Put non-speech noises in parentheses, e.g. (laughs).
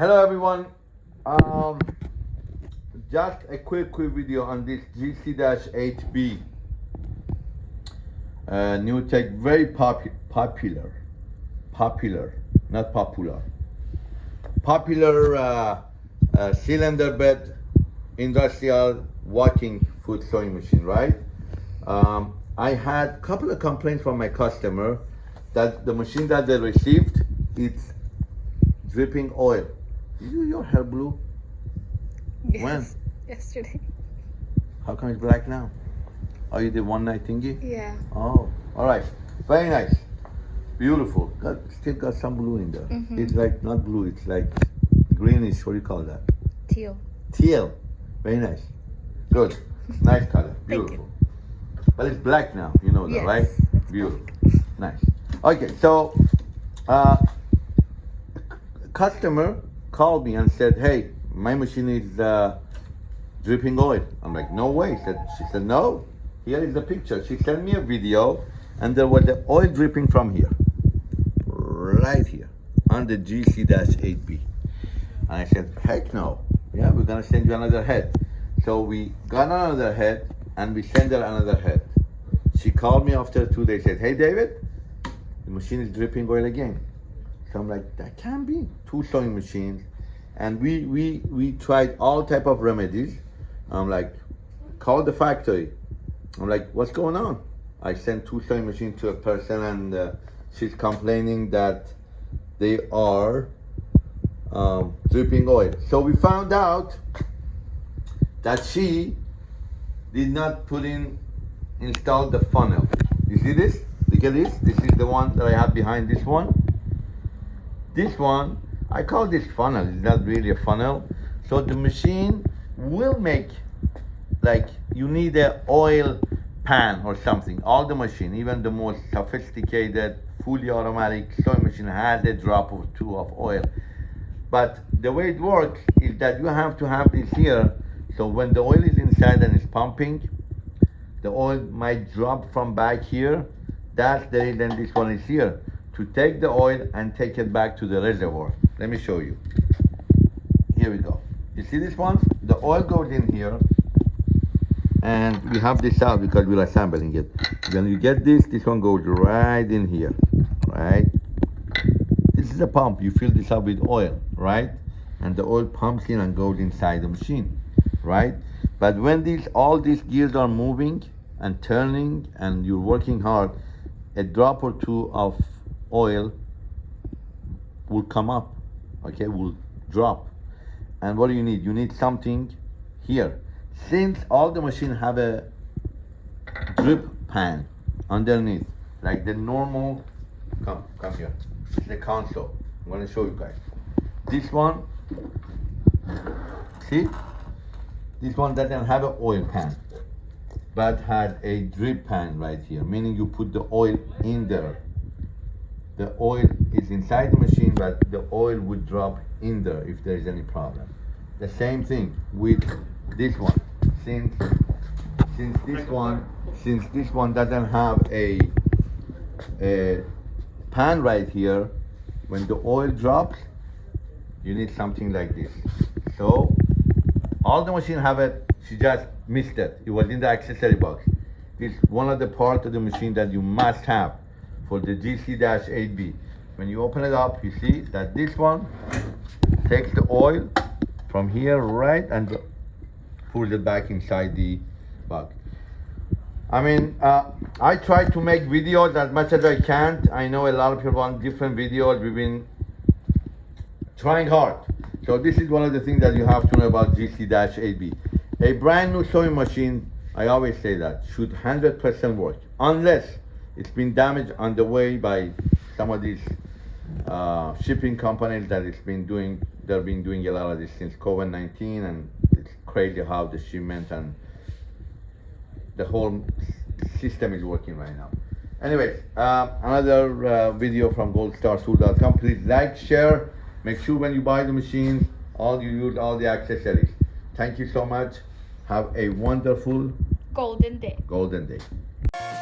hello everyone. Um, just a quick, quick video on this GC-8B. Uh, new tech, very popu popular, popular, not popular. Popular uh, uh, cylinder bed industrial walking foot sewing machine, right? Um, I had a couple of complaints from my customer that the machine that they received, it's dripping oil. Is your hair blue? Yes. When? Yesterday. How come it's black now? Oh, you did one night thingy? Yeah. Oh, all right. Very nice. Beautiful. Got, still got some blue in there. Mhm. It's like not blue, it's like greenish. What do you call that? Teal. Teal. Very nice. Good. (laughs) Nice color. Beautiful. But it's black now. You know that, Yes, right? Beautiful. Nice. Okay, so uh, customer called me and said, "Hey, my machine is uh, dripping oil." I'm like, "No way." She said, she said, "No. Here is the picture." She sent me a video, and there was the oil dripping from here, right here, on the GC-8B. And I said, "Heck no! Yeah, we're gonna send you another head." So we got another head, and we sent her another head. She called me after two days. Said, "Hey, David, the machine is dripping oil again." So I'm like, that can't be two sewing machines, and we we we tried all type of remedies. I'm like, call the factory. I'm like, what's going on? I sent two sewing machines to a person, and uh, she's complaining that they are um, dripping oil. So we found out that she did not put in install the funnel. You see this? Look at this. This is the one that I have behind this one. This one, I call this funnel. It's not really a funnel. So the machine will make like you need a oil pan or something. All the machine, even the most sophisticated, fully automatic sewing machine has a drop or two of oil. But the way it works is that you have to have this here. So when the oil is inside and it's pumping, the oil might drop from back here. That's the reason this one is here. To take the oil and take it back to the reservoir. Let me show you. Here we go. You see this one? The oil goes in here. And we have this out because we're assembling it. When you get this, this one goes right in here, right? This is a pump. You fill this up with oil, right? And the oil pumps in and goes inside the machine, right? But when these all these gears are moving and turning and you're working hard, a drop or two of oil will come up, okay, will drop. And what do you need? You need something here. Since all the machine have a drip pan underneath, like the normal, come, come here, the console. I'm gonna show you guys. This one, see? This one doesn't have an oil pan, but had a drip pan right here, meaning you put the oil in there. The oil is inside the machine, but the oil would drop in there if there is any problem. The same thing with this one. Since since this one since this one doesn't have a a pan right here, when the oil drops, you need something like this. So all the machine have it, she just missed it. It was in the accessory box. It's one of the parts of the machine that you must have for the GC-8B. When you open it up, you see that this one takes the oil from here right and pulls it back inside the box. I mean, uh, I try to make videos as much as I can. I know a lot of people want different videos. We've been trying hard. So this is one of the things that you have to know about GC-8B. A brand new sewing machine, I always say that, should 100% work, unless it's been damaged on the way by some of these uh, shipping companies that it's been doing, they've been doing a lot of this since COVID-19 and it's crazy how the shipment and the whole system is working right now. Anyways, uh, another uh, video from goldstartool.com. Please like, share, make sure when you buy the machines, all you use all the accessories. Thank you so much. Have a wonderful Golden day. golden day.